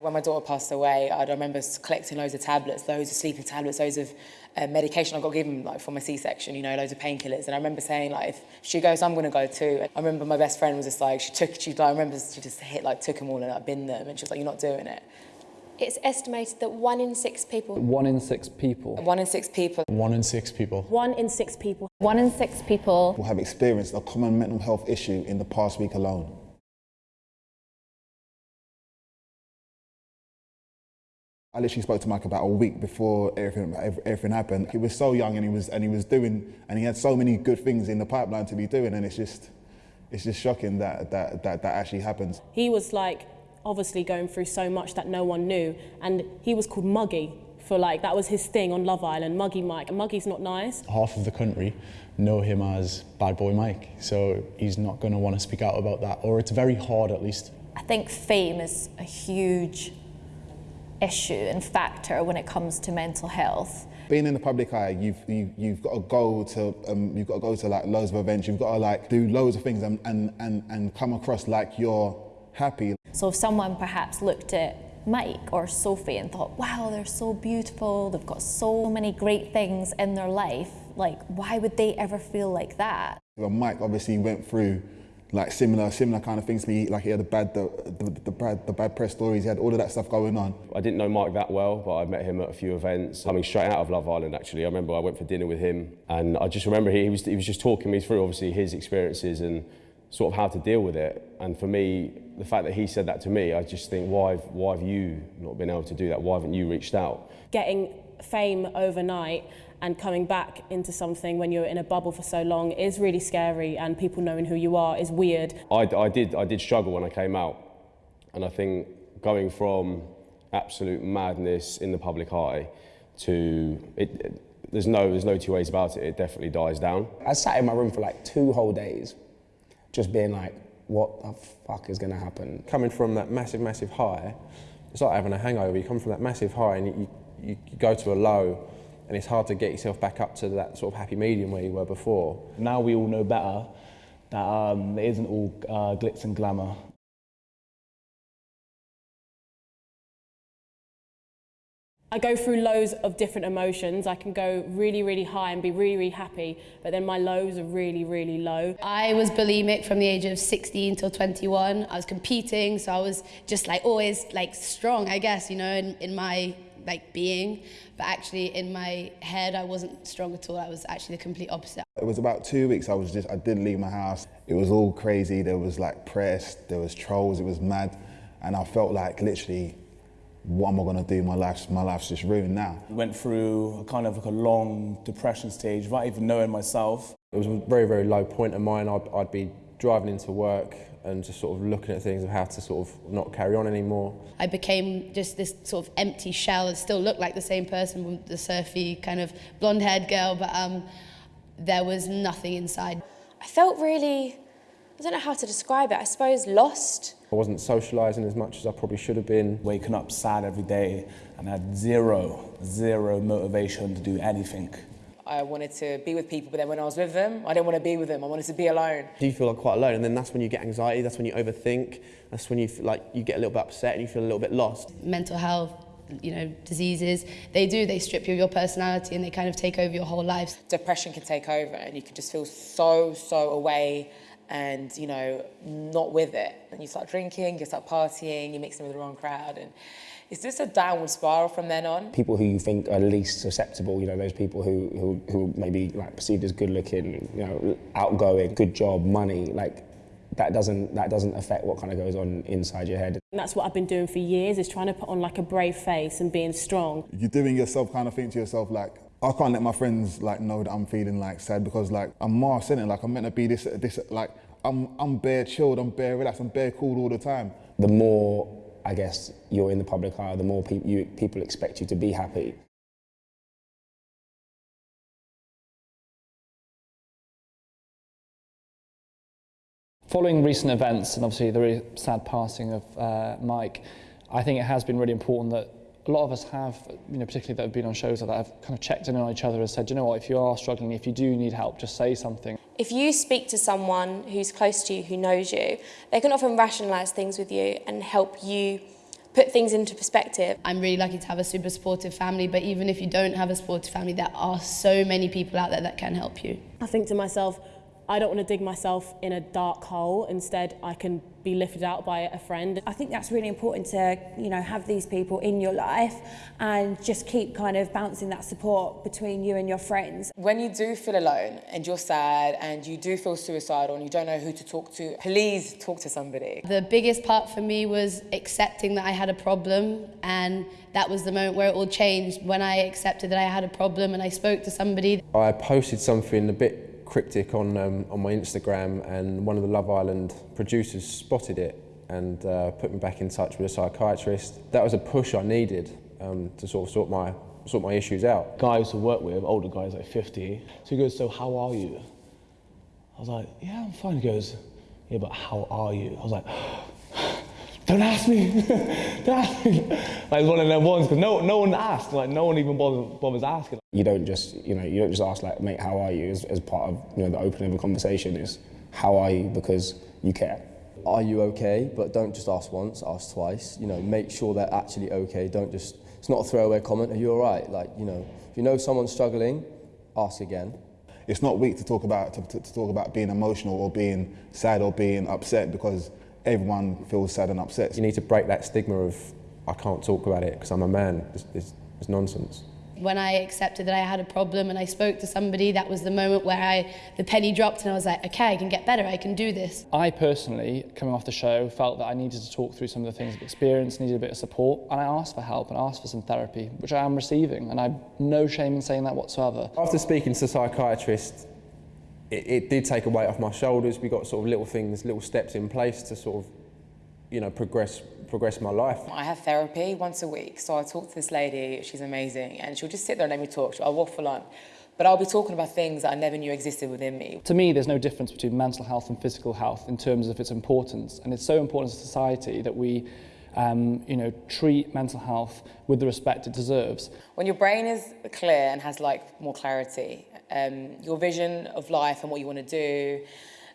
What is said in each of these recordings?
When my daughter passed away, I remember collecting loads of tablets, loads of sleeping tablets, loads of uh, medication I got given like for my C-section, you know, loads of painkillers. And I remember saying like, if she goes, I'm going to go too. And I remember my best friend was just like, she took, she, like, I remember she just hit, like, took them all and like, binned them. And she was like, you're not doing it. It's estimated that one in six people. One in six people. One in six people. One in six people. One in six people. One in six people will have experienced a common mental health issue in the past week alone. I literally spoke to Mike about a week before everything, everything happened. He was so young and he was, and he was doing, and he had so many good things in the pipeline to be doing and it's just, it's just shocking that that, that, that actually happens. He was like obviously going through so much that no one knew and he was called Muggy for like, that was his thing on Love Island, Muggy Mike. And Muggy's not nice. Half of the country know him as Bad Boy Mike, so he's not going to want to speak out about that, or it's very hard at least. I think fame is a huge issue and factor when it comes to mental health. Being in the public eye, you've you, you've got to go to um, you've got to go to like loads of events. You've got to like do loads of things and and and, and come across like you're happy. So if someone perhaps looked at Mike or Sophie and thought, wow, they're so beautiful, they've got so many great things in their life, like why would they ever feel like that? Well, Mike obviously went through like similar similar kind of things to me. Like he had the bad the, the, the, bad the bad press stories. He had all of that stuff going on. I didn't know Mike that well, but I met him at a few events. Coming straight out of Love Island, actually, I remember I went for dinner with him, and I just remember he, he was he was just talking me through obviously his experiences and sort of how to deal with it. And for me, the fact that he said that to me, I just think, why why have you not been able to do that? Why haven't you reached out? Getting fame overnight and coming back into something when you're in a bubble for so long is really scary and people knowing who you are is weird. I, I, did, I did struggle when I came out. And I think going from absolute madness in the public eye to it, it, there's no there's no two ways about it. It definitely dies down. I sat in my room for like two whole days just being like what the fuck is going to happen? Coming from that massive massive high it's like having a hangover. You come from that massive high and you, you, you go to a low and it's hard to get yourself back up to that sort of happy medium where you were before. Now we all know better that um, it isn't all uh, glitz and glamour. I go through lows of different emotions. I can go really, really high and be really, really happy, but then my lows are really, really low. I was bulimic from the age of 16 till 21. I was competing, so I was just like always like strong, I guess, you know, in, in my like being, but actually in my head I wasn't strong at all. I was actually the complete opposite. It was about two weeks I was just, I didn't leave my house. It was all crazy. There was like press, there was trolls, it was mad. And I felt like literally, what am I gonna do? My life's, my life's just ruined now. Went through a kind of like a long depression stage without even knowing myself. It was a very, very low point of mine. I'd, I'd be driving into work and just sort of looking at things of how to sort of not carry on anymore. I became just this sort of empty shell. I still looked like the same person, the surfy kind of blonde-haired girl, but um, there was nothing inside. I felt really, I don't know how to describe it, I suppose lost. I wasn't socialising as much as I probably should have been. Waking up sad every day and had zero, zero motivation to do anything. I wanted to be with people, but then when I was with them, I didn't want to be with them. I wanted to be alone. Do you feel like quite alone? And then that's when you get anxiety, that's when you overthink, that's when you feel like you get a little bit upset and you feel a little bit lost. Mental health, you know, diseases, they do, they strip you of your personality and they kind of take over your whole life. Depression can take over and you can just feel so, so away and, you know, not with it. And you start drinking, you start partying, you mix in with the wrong crowd and it's this a downward spiral from then on. People who you think are least susceptible, you know, those people who, who, who maybe like perceived as good looking, you know, outgoing, good job, money, like that doesn't that doesn't affect what kind of goes on inside your head. And that's what I've been doing for years is trying to put on like a brave face and being strong. You're doing yourself kind of think to yourself like I can't let my friends like know that I'm feeling like sad because like I'm Mars, it? Like I'm meant to be this this like I'm I'm bare chilled, I'm bare relaxed, I'm bare cool all the time. The more I guess you're in the public eye, the more pe you, people expect you to be happy. Following recent events and obviously the really sad passing of uh, Mike, I think it has been really important that a lot of us have, you know, particularly that have been on shows that have kind of checked in on each other and said, you know what, if you are struggling, if you do need help, just say something. If you speak to someone who's close to you, who knows you, they can often rationalise things with you and help you put things into perspective. I'm really lucky to have a super supportive family, but even if you don't have a supportive family, there are so many people out there that can help you. I think to myself, I don't want to dig myself in a dark hole. Instead, I can be lifted out by a friend. I think that's really important to, you know, have these people in your life and just keep kind of bouncing that support between you and your friends. When you do feel alone and you're sad and you do feel suicidal and you don't know who to talk to, please talk to somebody. The biggest part for me was accepting that I had a problem and that was the moment where it all changed when I accepted that I had a problem and I spoke to somebody. I posted something a bit cryptic on, um, on my Instagram and one of the Love Island producers spotted it and uh, put me back in touch with a psychiatrist. That was a push I needed um, to sort of sort my, sort my issues out. Guys to work with, older guys like 50, so he goes, so how are you? I was like, yeah, I'm fine. He goes, yeah, but how are you? I was like, don't ask me, don't ask me. Like one of them ones, because no, no one asked, like no one even bothers, bothers asking. You don't just, you know, you don't just ask like, mate, how are you? As, as part of, you know, the opening of a conversation is, how are you? Because you care. Are you okay? But don't just ask once, ask twice. You know, make sure they're actually okay. Don't just, it's not a throwaway comment. Are you all right? Like, you know, if you know someone's struggling, ask again. It's not weak to talk about to, to, to talk about being emotional or being sad or being upset because everyone feels sad and upset. You need to break that stigma of I can't talk about it because I'm a man. It's, it's, it's nonsense. When I accepted that I had a problem and I spoke to somebody, that was the moment where I, the penny dropped and I was like, okay, I can get better, I can do this. I personally, coming off the show, felt that I needed to talk through some of the things I've experienced, needed a bit of support, and I asked for help and asked for some therapy, which I am receiving, and I've no shame in saying that whatsoever. After speaking to the psychiatrist, it, it did take a weight off my shoulders. We got sort of little things, little steps in place to sort of, you know, progress progress my life. I have therapy once a week, so I talk to this lady, she's amazing, and she'll just sit there and let me talk. I'll waffle on. But I'll be talking about things that I never knew existed within me. To me, there's no difference between mental health and physical health in terms of its importance. And it's so important to society that we um, you know, treat mental health with the respect it deserves. When your brain is clear and has like more clarity, um, your vision of life and what you want to do,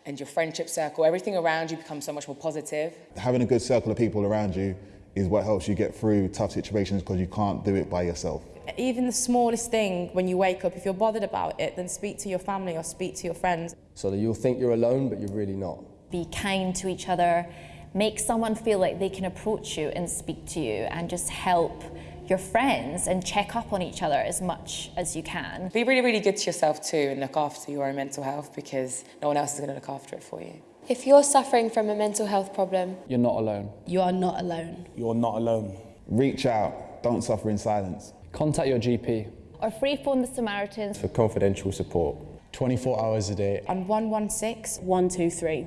and your friendship circle, everything around you becomes so much more positive. Having a good circle of people around you is what helps you get through tough situations because you can't do it by yourself. Even the smallest thing when you wake up, if you're bothered about it, then speak to your family or speak to your friends. So that you'll think you're alone, but you're really not. Be kind to each other, make someone feel like they can approach you and speak to you and just help your friends and check up on each other as much as you can. Be really, really good to yourself too and look after your own mental health because no one else is going to look after it for you. If you're suffering from a mental health problem, you're not alone. You are not alone. You're not alone. Reach out. Don't suffer in silence. Contact your GP. Or free phone the Samaritans for confidential support. 24 hours a day. On 116 123.